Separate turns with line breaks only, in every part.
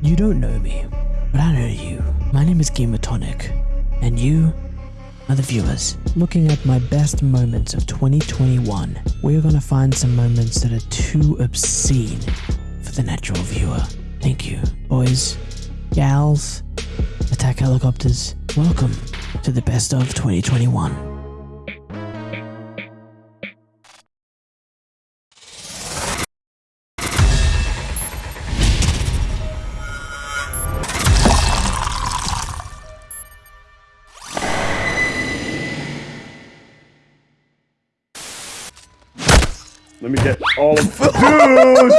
You don't know me, but I know you. My name is Gamatonic, and you are the viewers. Looking at my best moments of 2021, we're gonna find some moments that are too obscene for the natural viewer. Thank you, boys, gals, attack helicopters. Welcome to the best of 2021.
Let me get all of Dude!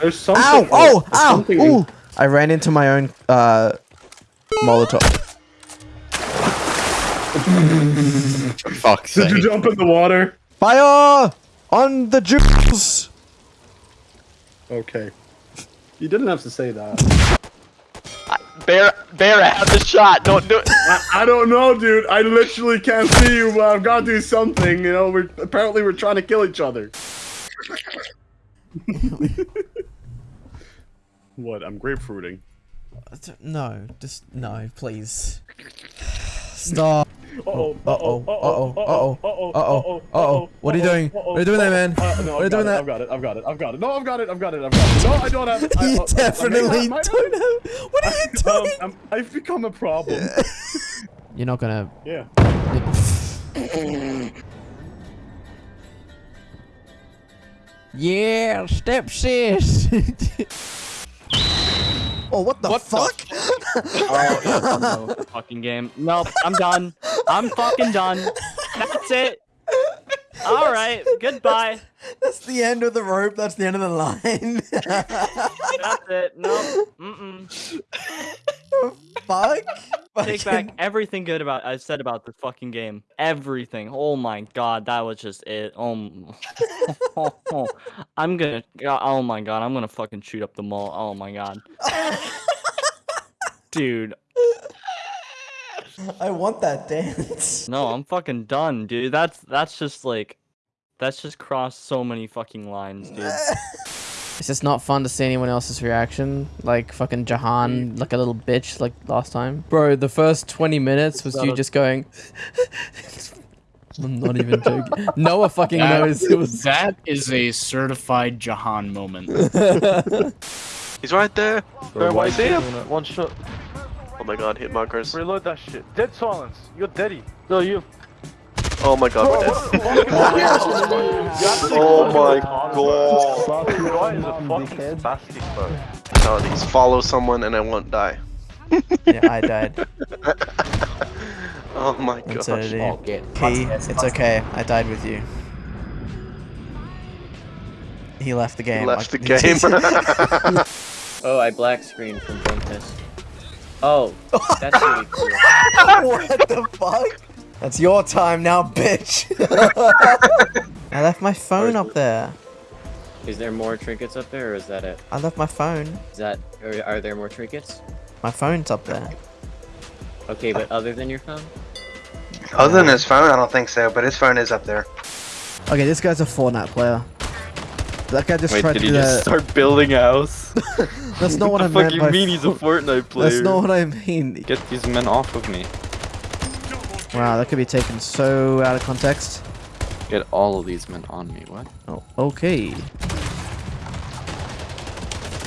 There's something.
Ow! Oh!
there's
Ow! Ooh! I ran into my own uh Molotov.
Fuck's
Did you jump in the water?
Fire on the Jews!
Okay. You didn't have to say that.
Bear, Bear, have the shot. Don't do it.
I, I don't know, dude. I literally can't see you, but I've got to do something. You know, we're apparently we're trying to kill each other. what? I'm grapefruiting.
No, just no, please. Stop.
Uh oh.
Uh oh. Uh oh. Uh oh. Uh oh. Uh oh. What are you doing? What are you doing there, man?
Uh,
What are you doing there?
I've got it. I've got it. I've got it. No, I've got it. I've got it. I've got it. No, I don't have it.
You
uh, I- I may
definitely don't
have-
What are you doing?
I've become a problem.
You're not gonna.
Yeah.
Yeah, step sis. Oh, what the fuck?
The Oh, no, fucking game. Nope, I'm done. I'm fucking done. That's it. All right, goodbye.
That's the end of the rope. That's the end of the line.
That's it. Nope.
Fuck.
Take back everything good about I said about this fucking game. Everything. Oh my god, that was just it. Oh, m- I'm gonna. Oh my god, I'm gonna fucking shoot up the mall. Oh my god, dude.
I want that dance.
No, I'm fucking done, dude. That's that's just like, that's just crossed so many fucking lines, dude.
It's just not fun to see anyone else's reaction. Like fucking Jahan, mm. like a little bitch, like last time. Bro, the first 20 minutes was you
That'll-
just going. I'm not even joking. Noah fucking
That-
knows it was.
That is a certified Jahan moment.
He's right there. Where
one
I see him.
One shot.
Oh my god, hit markers.
Reload that shit. Dead silence. You're deady. No, you.
Oh my god, we're dead. Oh, oh my god.
Guy is a fucking spastic, bro.
Fatalities. Follow someone and I won't die.
yeah, I died.
Oh my gosh.
Insanity. Key, it's okay. I died with you. He left the game.
He left the game.
Oh, I black screened from Focus. Oh, that's really cool.
what the fuck? That's your time now, bitch. I left my phone up there.
Is there more trinkets up there, or is that it?
I left my phone.
Is that, or are there more trinkets?
My phone's up there.
Okay, but other than your phone?
Other than his phone, I don't think so, but his phone is up there.
Okay, this guy's a Fortnite player. That guy just
Wait,
tried
did
to
he just
that.
start building a house?
That's not what, I meant.
What the
meant.
fuck you mean he's a Fortnite player?
That's not what I mean.
Get these men off of me.
Wow, that could be taken so out of context.
Get all of these men on me. What?
Oh, okay.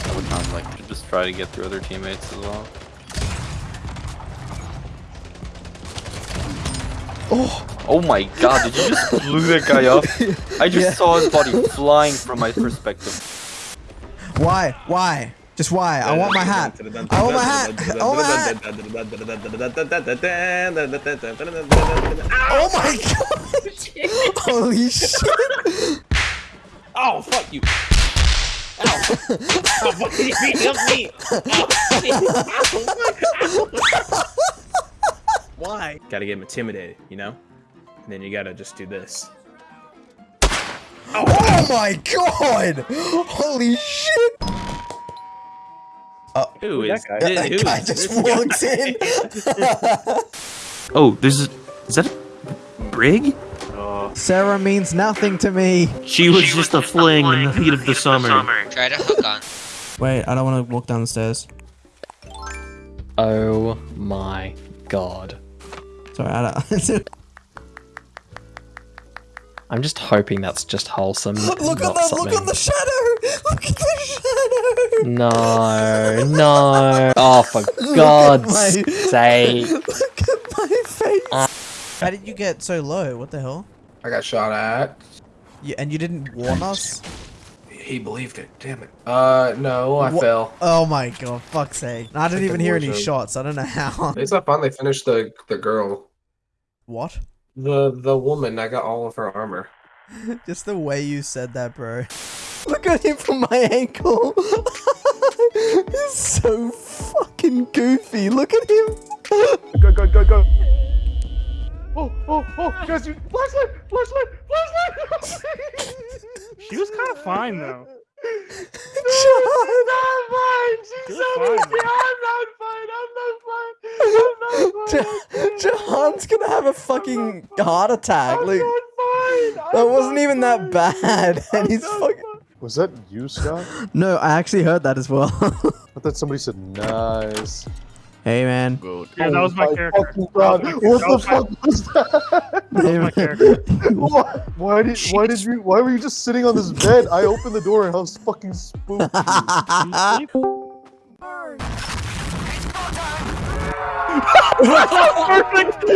I would not like to just try to get through other teammates as well.
Oh,
Oh my god, did you just blew that guy up? I just
Yeah.
saw his body flying from my perspective.
why? Why? Just why? I want my hat. I want my hat. I want my hat. Oh my god! Holy shit!
oh, fuck you. Ow. oh, fuck you. Help me. Why? Gotta get him intimidated, you know? And then you gotta just do this.
Oh my god! Holy shit!
Who is
That
this? Who
guy
is
just
this
walked
guy?
in.
Oh, there's a, is that a brig?
Sarah means nothing to me.
She was just a fling in the heat of the summer.
Try to hook on.
Wait, I don't want to walk down the stairs.
Oh my god.
Sorry, I don't.
I'm just hoping that's just wholesome.
look
not
at the look at the shadow. Look at the shadow.
No, no. Oh, for God's
my-
sake.
Look at my face. How did you get so low? What the hell?
I got shot at.
You, and you didn't warn us?
He believed it. Damn it. Uh, no, I
Wha-
fell.
Oh my god, fuck's sake. I didn't even hear any
zone.
shots. I don't know how.
It's not fun. They finished the the girl.
What?
The the woman. I got all of her armor.
Just the way you said that, bro. Look at him from my ankle. He's so fucking goofy. Look at him.
Go, go, go, go. Oh, oh, oh, guys, you flashlight, flashlight, flashlight.
She was kind of fine though.
I'm not fine. She's
You're
so
fine.
I'm not fine. I'm not fine. I'm not fine.
Jahan's gonna have a fucking heart attack. I'm Like,
fine.
that wasn't even that bad. And he's fucking.
Was that you, Scott?
No, I actually heard that as well.
I thought somebody said nice.
Hey, man.
Yeah, that was my character.
fucking
That was
God. What the fuck was that?
Hey,
my character.
why, why did why did you why were you just sitting on this bed? I opened the door and I was fucking spooked. Perfect.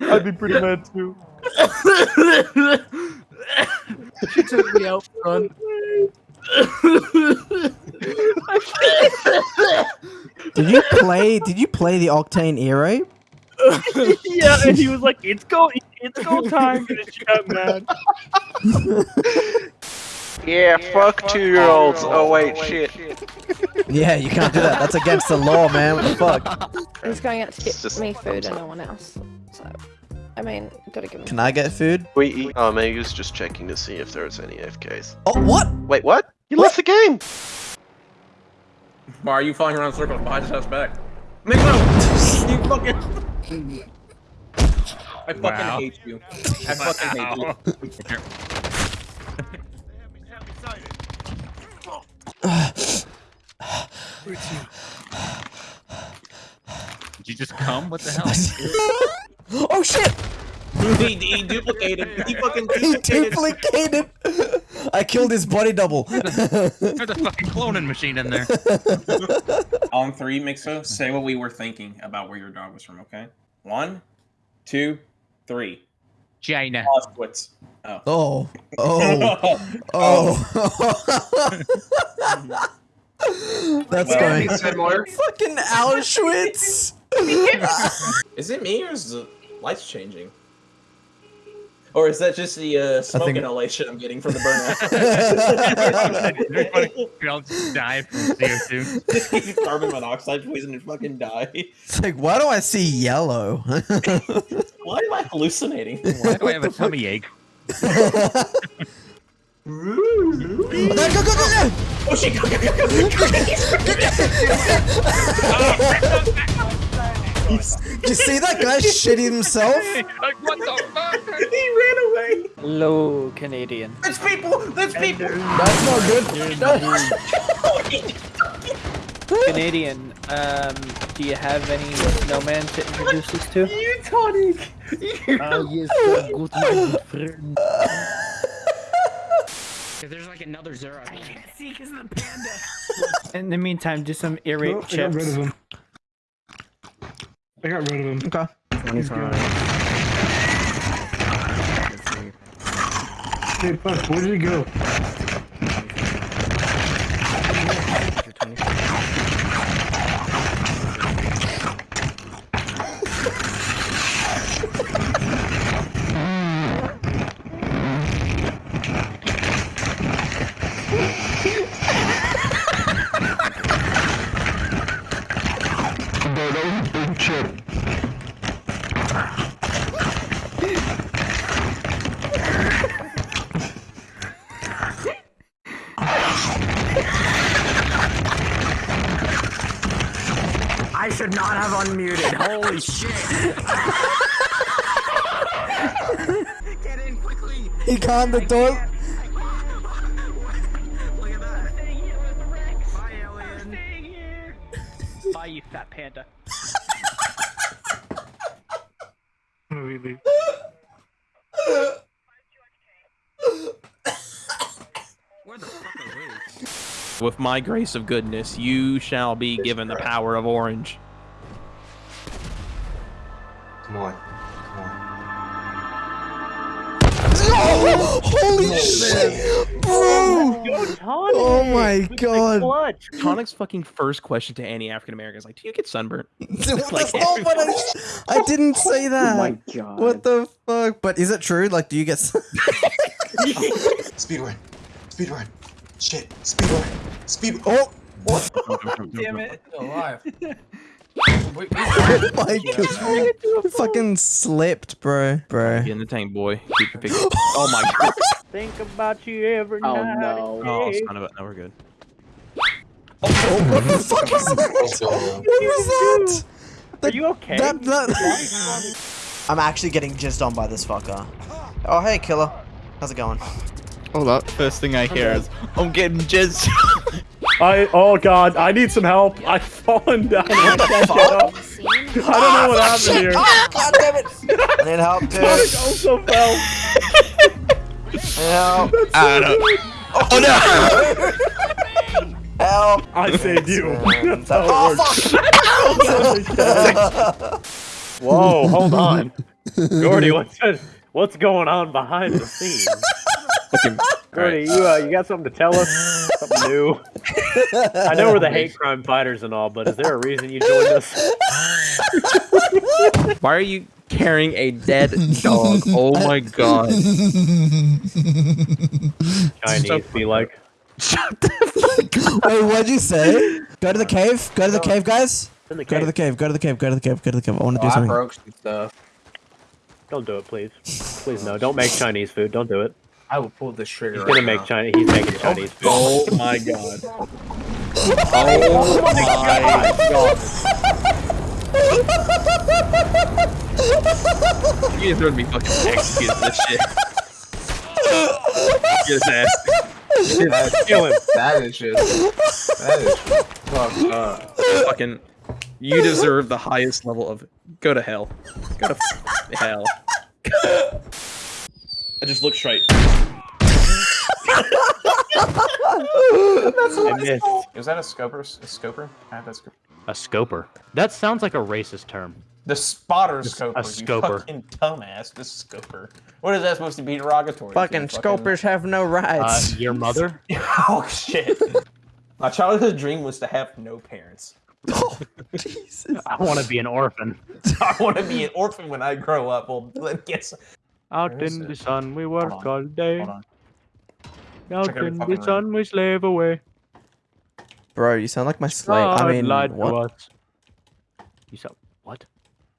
I'd be pretty mad too.
She took me out oh front.
Did you play? Did you play the Octane era?
yeah, and he was like, "It's go, it's go time," and she got mad.
Yeah, fuck two-year-olds. Oh wait, oh, shit.
Yeah, you can't do that. That's against the law, man. What the fuck?
He's going out to get
just-
me food and no one else. So, I mean, gotta give him.
Can I get food?
We eat. Oh, maybe he was just checking to see if there was any AFKs.
Oh, what?
Wait, what? You left the game.
Why are you flying around in circles behind his house back? Mixo! you fucking. I fucking
Wow.
hate you. I fucking hate you.
Did you just come? What the hell?
Oh shit!
he, he duplicated. He fucking
He
duplicated.
duplicated. I killed his body double.
There's a fucking cloning machine in there.
On three, Mixo, say what we were thinking about where your dog was from, okay? One, two, three.
China.
Auschwitz. Oh. Oh.
Oh. Oh. oh. That's
Well,
going.
similar.
Fucking Auschwitz.
Is it me or is the lights changing? Or is that just the uh, smoke
think-
inhalation I'm getting from the burnout?
Very funny. We all just die from CO2.
Carbon monoxide poison and fucking die.
It's like, why do I see yellow?
Why am I hallucinating?
Why do I have a tummy ache?
go, go, go, go, go!
Oh shit! Go, go, go, go, go,
Did you see that guy shit himself?
Like, what the fuck?
He ran away.
Low Canadian.
There's people. There's people.
That's not good.
Canadian. Um, do you have any snowman to introduce us to?
You tonic.
Uh, yes, uh, good my friend.
There's like another Zero. I can't see because of the panda.
In the meantime, do some irate chips.
Him. I got rid of him.
Okay.
Hey, fuck, where did he go?
Should not have unmuted. Holy shit.
Get in quickly.
He can't. The door.
Look at that. Bye, alien.
Bye, you fat panda.
Where the fuck are we?
With my grace of goodness, you shall be given the power of orange.
Come on. Come on.
Holy shit, bro! Oh my god!
Tonic's fucking first question to any African American is like, "Do you get sunburnt?"
That's not what I. I didn't say oh that.
Oh my god.
What the fuck? But is it true? Like, do you get?
Speed run. Speed run. Shit. Speed run. Speed.
Oh. oh!
Damn it. Alive.
Oh my! Fucking slipped, bro, bro.
Get in the tank, boy. Keep your pig. oh my god.
Think about you every
Oh,
night.
no.
and
Oh,
day.
son of a. No, we're good.
Oh, what the fuck is that? What oh, was that?
Are you okay?
That, that... I'm actually getting jizzed on by this fucker. Oh, hey, killer. How's it going?
Hold up. First thing I hear is, I'm getting jizzed.
I oh god, I need some help. I've fallen down. I can't get up. I don't know what oh, happened here.
Oh, god damn it! I need help, dude.
Sonic also fell.
Help!
I don't. Oh no!
Help!
I saved you. That's how
Oh,
it works. Whoa, hold on. Gordy, what's what's going on behind the scenes? Gordy, you uh, you got something to tell us? Something new? I know we're the hate crime fighters and all, but is there a reason you joined us?
Why are you carrying a dead dog? Oh my god.
Chinese be like. Shut the fuck up.
Wait, what'd you say? Go to the cave. Go to the cave, guys.
In the
Go to the cave. Go to the cave. Go to the cave. Go to the cave. I want to do something.
I
something.
broke some stuff.
Don't do it, please. Please no. Don't make Chinese food. Don't do it.
I will pull this trigger.
He's gonna make Chinese. He's making oh Chinese food.
Oh my god. Oh my god. You guys would be fucking executed for this shit. Get his ass.
That's,
Kill him.
that is just. That is fucked up.
Fucking. You deserve the highest level of. Go to hell. Go to f- hell. I just look straight.
I missed.
Is that a scoper? A scoper? I have that scoper.
A scoper. That sounds like a racist term.
The spotter
A
scoper. you
scoper.
fucking dumbass. The scoper. What is that supposed to be derogatory?
Fucking
to?
scopers have no rights.
Uh,
rights.
your mother?
oh shit. My childhood dream was to have no parents.
Oh, Jesus.
I want to be an orphan.
I want to be an orphan when I grow up. Well, let guess.
Out
Where is
in
it?
the sun we work all day. Out in
fucking
the sun we slave away.
Bro, you sound like my slave. I
God
mean,
lied to
what?
us. You sound what?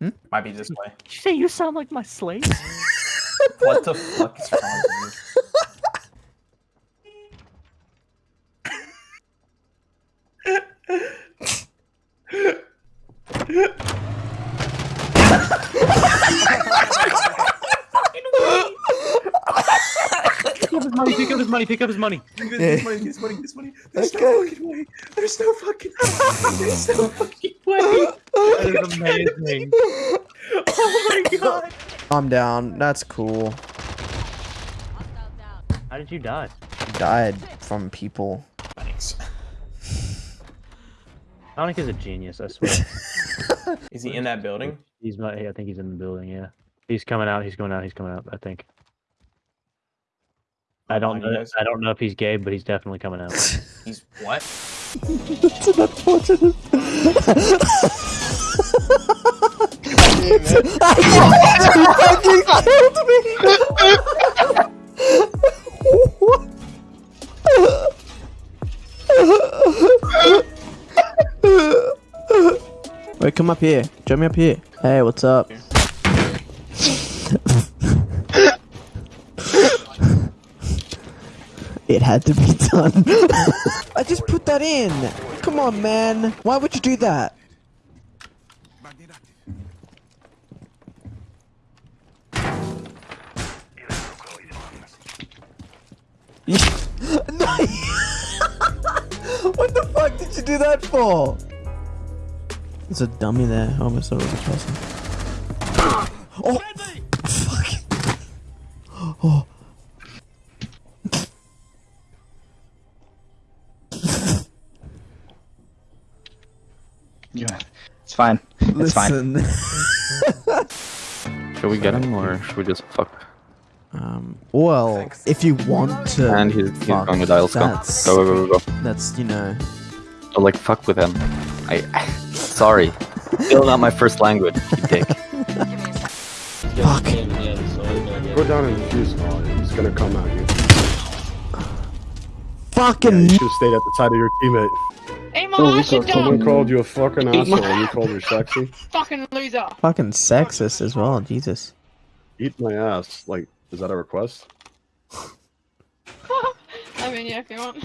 Hmm?
Might be this way.
Did you say you sound like my slave?
What the fuck is wrong with
pick money, pick up his money, pick his money.
you? This money, this money, this money. There's no fucking way. There's no fucking way. There's no fucking way.
That is amazing.
Oh my god.
I'm down. That's cool.
How did you die?
Died from people.
Thanks.
Sonic is a genius, I swear.
Is he in that building?
He's not. I think he's in the building. Yeah, he's coming out. He's going out. He's coming out. I think. I don't know.
guys.
I don't know if he's gay, but he's definitely coming out.
He's what?
That's an unfortunate.
Wait, come up here. Join me up here. Hey, what's up? It had to be done. I just put that in. Come on, man. Why would you do that?
what the fuck did you do that for? There's a dummy there. I almost thought it was a person. Oh!
Yeah, it's fine. It's fine.
Should we get him or should we just fuck?
Um, well, if you want to,
And he's, he's
fuck,
going with Isles. Go.
that's,
Go, go, go, go.
that's, you know,
Oh, like, fuck with him. I. Sorry. Still not my first language, you dick.
Fuck.
Go down and defuse him. He's gonna come at you.
fucking.
You should have stayed at the side of your teammate.
Hey, my
Oh,
ass
someone
done.
called you a fucking
Eat my-
asshole and you called her sexy.
Fucking loser.
Fucking sexist as well, Jesus.
Eat my ass. Like, is that a request?
I mean, yeah, if you want.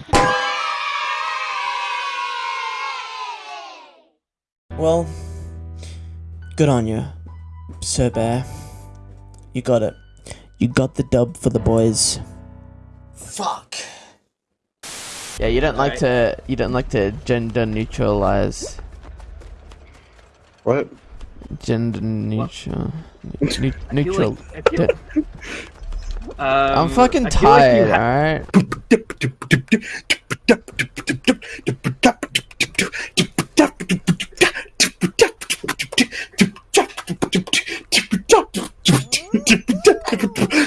Well, good on you, Sir Bear. You got it. You got the dub for the boys. Fuck. Yeah, you don't like to. You don't like to gender neutralize.
What?
Gender neutral. Ne- neutral.
I feel like-
I'm
Um,
fucking
I feel like
tired. Alright.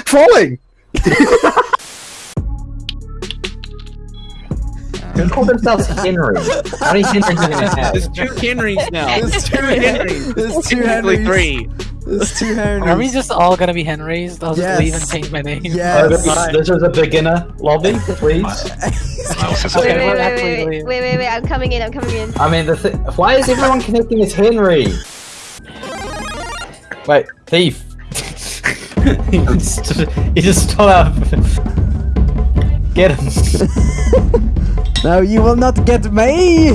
Falling!
They call themselves Henry. How many Henrys are gonna have?
There's two Henrys now.
There's two
Henrys.
There's two
Technically
Henrys.
three.
There's two Henrys.
Are we just all gonna be Henrys? I'll just
Yes.
leave and change my name.
Yes.
This is a beginner lobby, please.
Okay,
Wait, wait, wait, wait, wait, wait, wait, wait, I'm coming in, I'm coming in.
I mean, the thi- why is everyone connecting as Henry? Wait, thief. he just, he just stole out. Get him.
No, you will not get me!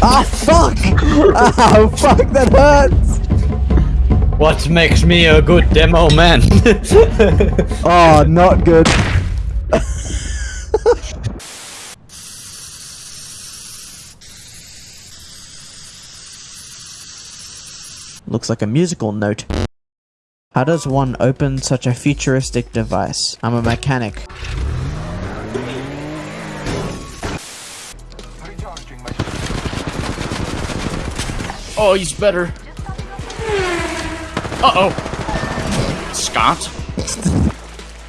ah, fuck! Ow, fuck, that hurts!
What makes me a good demo man?
Oh, not good. Looks like a musical note. How does one open such a futuristic device? I'm a mechanic.
Oh, he's better. Uh oh. Scott?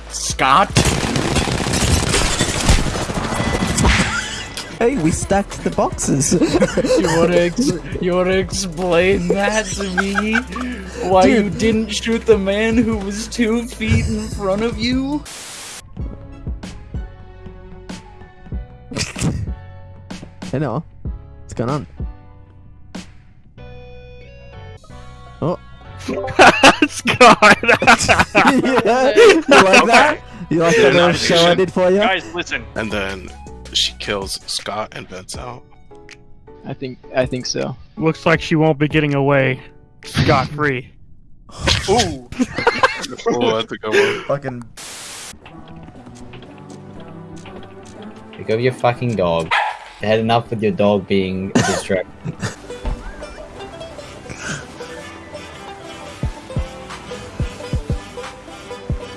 Scott?
Hey, we stacked the boxes.
You wanna ex- you wanna explain that to me? Why you didn't shoot the man who was two feet in front of you?
Hey Noah, what's going on? Oh.
Scott!
yeah. You like that? You like that little show I did for you?
Guys, listen.
And then she kills Scott and vents out.
I think I think so.
Looks like she won't be getting away scot free.
Ooh. oh, that's a good one.
Fucking.
Pick up your fucking dog. I had enough with your dog being a distraction.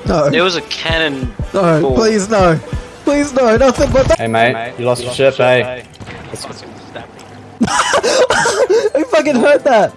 No.
There was a cannon.
No,
ball.
please no. Please no, nothing but that.
Hey mate, you lost your ship, eh?
I fucking heard that.